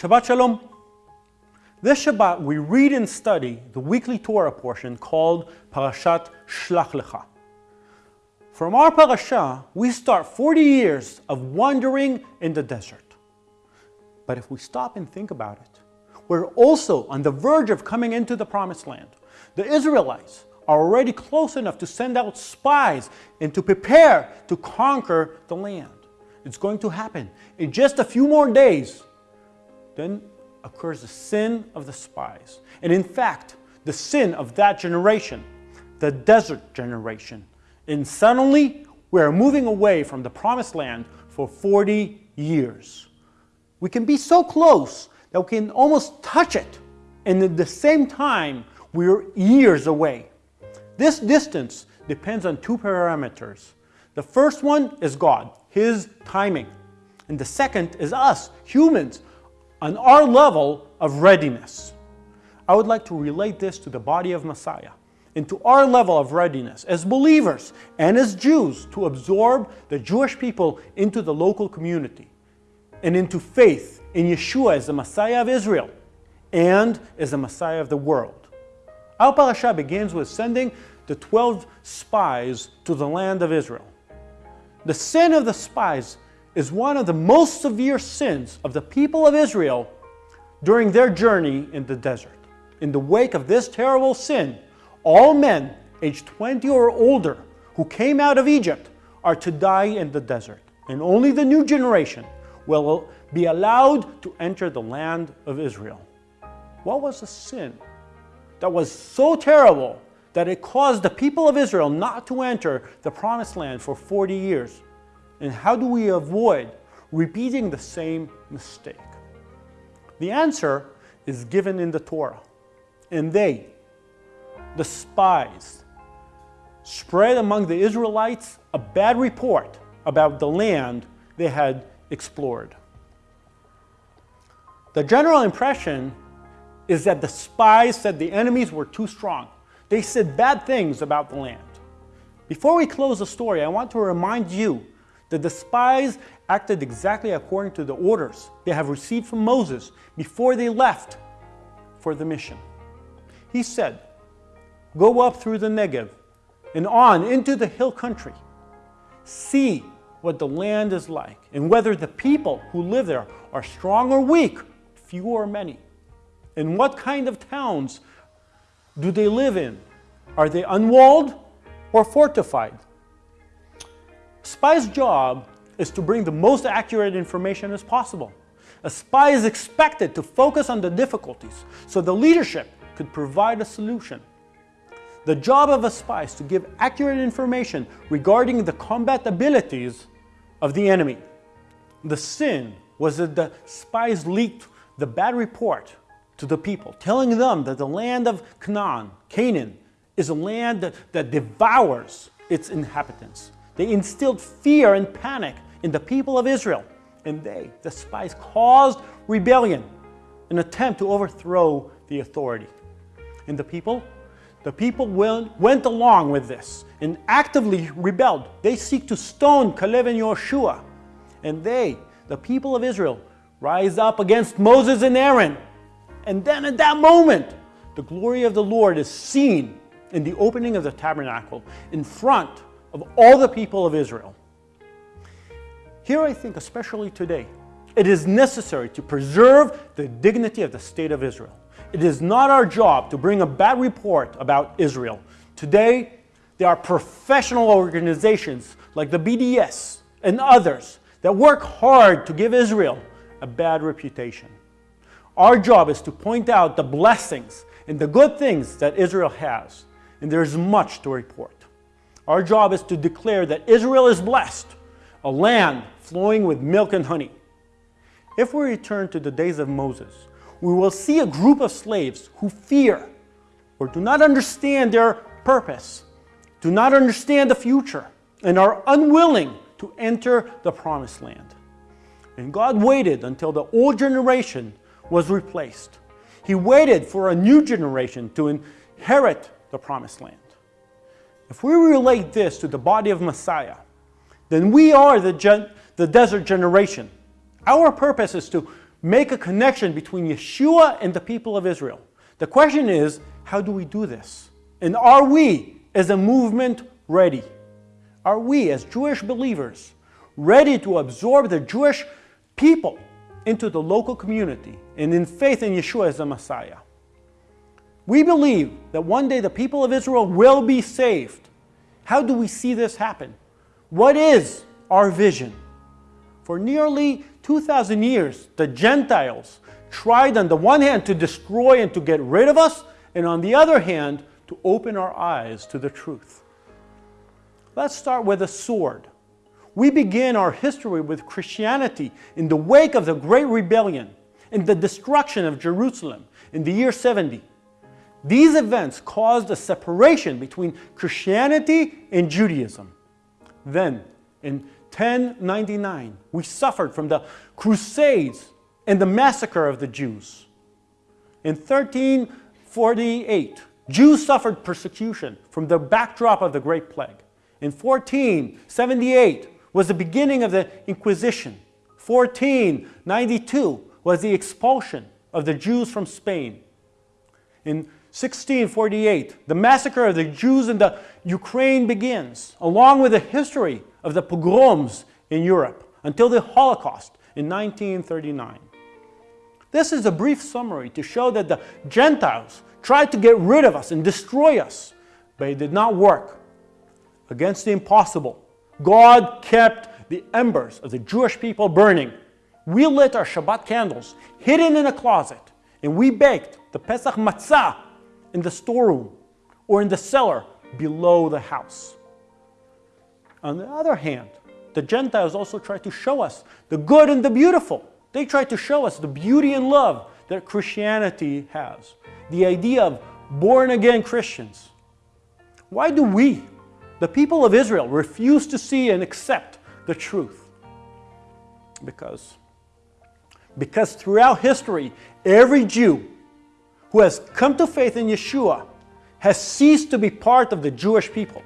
Shabbat Shalom. This Shabbat we read and study the weekly Torah portion called Parashat Shlach Lecha. From our parasha, we start 40 years of wandering in the desert. But if we stop and think about it, we're also on the verge of coming into the promised land. The Israelites are already close enough to send out spies and to prepare to conquer the land. It's going to happen in just a few more days. Then occurs the sin of the spies. And in fact, the sin of that generation, the desert generation. And suddenly, we are moving away from the promised land for 40 years. We can be so close that we can almost touch it. And at the same time, we're years away. This distance depends on two parameters. The first one is God, His timing. And the second is us, humans, on our level of readiness. I would like to relate this to the body of Messiah and to our level of readiness as believers and as Jews to absorb the Jewish people into the local community and into faith in Yeshua as the Messiah of Israel and as the Messiah of the world. Our parasha begins with sending the 12 spies to the land of Israel. The sin of the spies is one of the most severe sins of the people of Israel during their journey in the desert. In the wake of this terrible sin, all men aged 20 or older who came out of Egypt are to die in the desert, and only the new generation will be allowed to enter the land of Israel. What was the sin that was so terrible that it caused the people of Israel not to enter the promised land for 40 years? And how do we avoid repeating the same mistake? The answer is given in the Torah. And they, the spies, spread among the Israelites a bad report about the land they had explored. The general impression is that the spies said the enemies were too strong. They said bad things about the land. Before we close the story, I want to remind you that the spies acted exactly according to the orders they have received from Moses before they left for the mission. He said, Go up through the Negev and on into the hill country. See what the land is like and whether the people who live there are strong or weak, few or many. And what kind of towns do they live in? Are they unwalled or fortified? Spy's job is to bring the most accurate information as possible. A spy is expected to focus on the difficulties so the leadership could provide a solution. The job of a spy is to give accurate information regarding the combat abilities of the enemy. The sin was that the spies leaked the bad report to the people, telling them that the land of Canaan, Canaan, is a land that, that devours its inhabitants. They instilled fear and panic in the people of Israel, and they, the spies, caused rebellion, an attempt to overthrow the authority. And the people? The people went, along with this and actively rebelled. They seek to stone Caleb and Joshua. And they, the people of Israel, rise up against Moses and Aaron. And then at that moment, the glory of the Lord is seen in the opening of the tabernacle in front of all the people of Israel. Here I think, especially today, it is necessary to preserve the dignity of the state of Israel. It is not our job to bring a bad report about Israel. Today, there are professional organizations like the BDS and others that work hard to give Israel a bad reputation. Our job is to point out the blessings and the good things that Israel has, and there's much to report. Our job is to declare that Israel is blessed, a land flowing with milk and honey. If we return to the days of Moses, we will see a group of slaves who fear or do not understand their purpose, do not understand the future, and are unwilling to enter the promised land. And God waited until the old generation was replaced. He waited for a new generation to inherit the promised land. If we relate this to the body of Messiah, then we are the, the desert generation. Our purpose is to make a connection between Yeshua and the people of Israel. The question is, how do we do this? And are we, as a movement, ready? Are we, as Jewish believers, ready to absorb the Jewish people into the local community and in faith in Yeshua as the Messiah? We believe that one day the people of Israel will be saved. How do we see this happen? What is our vision? For nearly 2,000 years, the Gentiles tried on the one hand to destroy and to get rid of us, and on the other hand, to open our eyes to the truth. Let's start with a sword. We begin our history with Christianity in the wake of the Great Rebellion and the destruction of Jerusalem in the year 70. These events caused a separation between Christianity and Judaism. Then, in 1099, we suffered from the Crusades and the massacre of the Jews. In 1348, Jews suffered persecution from the backdrop of the Great Plague. In 1478 was the beginning of the Inquisition. 1492 was the expulsion of the Jews from Spain. In 1648, the massacre of the Jews in the Ukraine begins, along with the history of the pogroms in Europe until the Holocaust in 1939. This is a brief summary to show that the Gentiles tried to get rid of us and destroy us, but it did not work. Against the impossible, God kept the embers of the Jewish people burning. We lit our Shabbat candles hidden in a closet, and we baked the Pesach matzah in the storeroom or in the cellar below the house. On the other hand, the Gentiles also try to show us the good and the beautiful. They try to show us the beauty and love that Christianity has. The idea of born again Christians. Why do we, the people of Israel, refuse to see and accept the truth? Because, because throughout history, every Jew who has come to faith in Yeshua has ceased to be part of the Jewish people.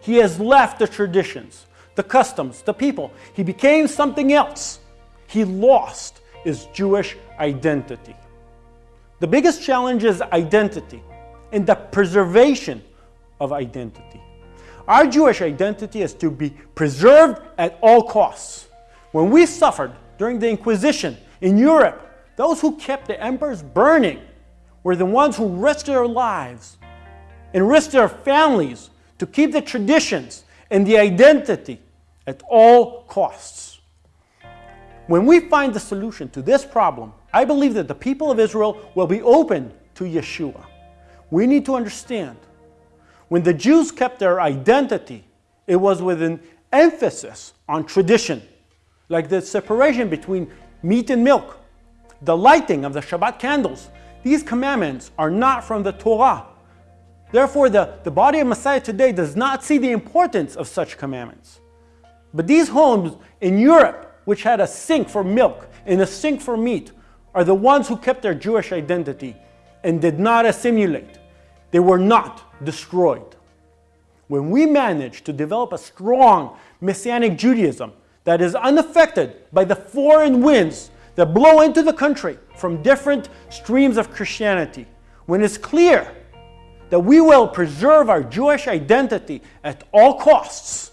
He has left the traditions, the customs, the people. He became something else. He lost his Jewish identity. The biggest challenge is identity and the preservation of identity. Our Jewish identity is to be preserved at all costs. When we suffered during the Inquisition in Europe, those who kept the emperors burning were the ones who risked their lives and risked their families to keep the traditions and the identity at all costs. When we find the solution to this problem, I believe that the people of Israel will be open to Yeshua. We need to understand when the Jews kept their identity, it was with an emphasis on tradition, like the separation between meat and milk, the lighting of the Shabbat candles. These commandments are not from the Torah, Therefore, the, the body of Messiah today does not see the importance of such commandments. But these homes in Europe, which had a sink for milk and a sink for meat, are the ones who kept their Jewish identity and did not assimilate. They were not destroyed. When we manage to develop a strong Messianic Judaism that is unaffected by the foreign winds that blow into the country from different streams of Christianity, when it's clear that we will preserve our Jewish identity at all costs,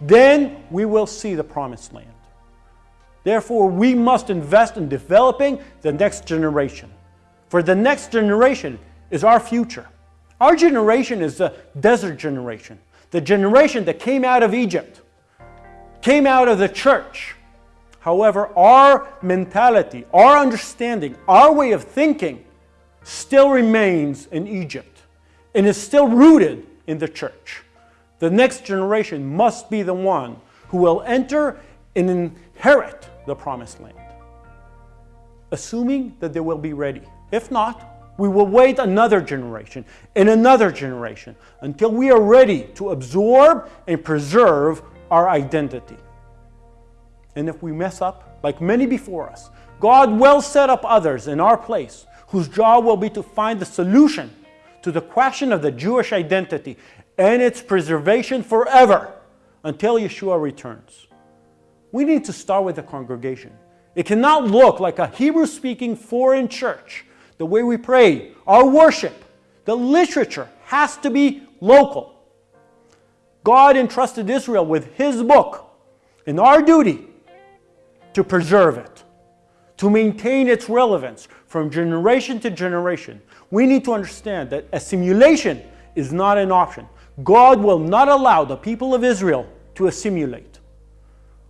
then we will see the promised land. Therefore, we must invest in developing the next generation. For the next generation is our future. Our generation is the desert generation, the generation that came out of Egypt, came out of the church. However, our mentality, our understanding, our way of thinking still remains in Egypt and is still rooted in the church. The next generation must be the one who will enter and inherit the promised land, assuming that they will be ready. If not, we will wait another generation and another generation until we are ready to absorb and preserve our identity. And if we mess up, like many before us, God will set up others in our place whose job will be to find the solution to the question of the Jewish identity and its preservation forever until Yeshua returns. We need to start with the congregation It cannot look like a Hebrew speaking foreign church. The way we pray, our worship, the literature has to be local. God entrusted Israel with His book, and our duty to preserve it, to maintain its relevance from generation to generation. We need to understand that assimilation is not an option. God will not allow the people of Israel to assimilate.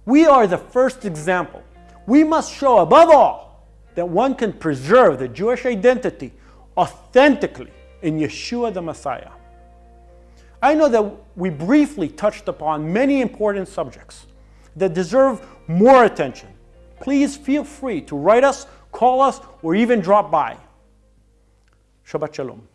We are the first example we must show above all that one can preserve the Jewish identity authentically in Yeshua the Messiah. I know that we briefly touched upon many important subjects that deserve more attention. Please feel free to write us, call us, or even drop by. Shabbat Shalom.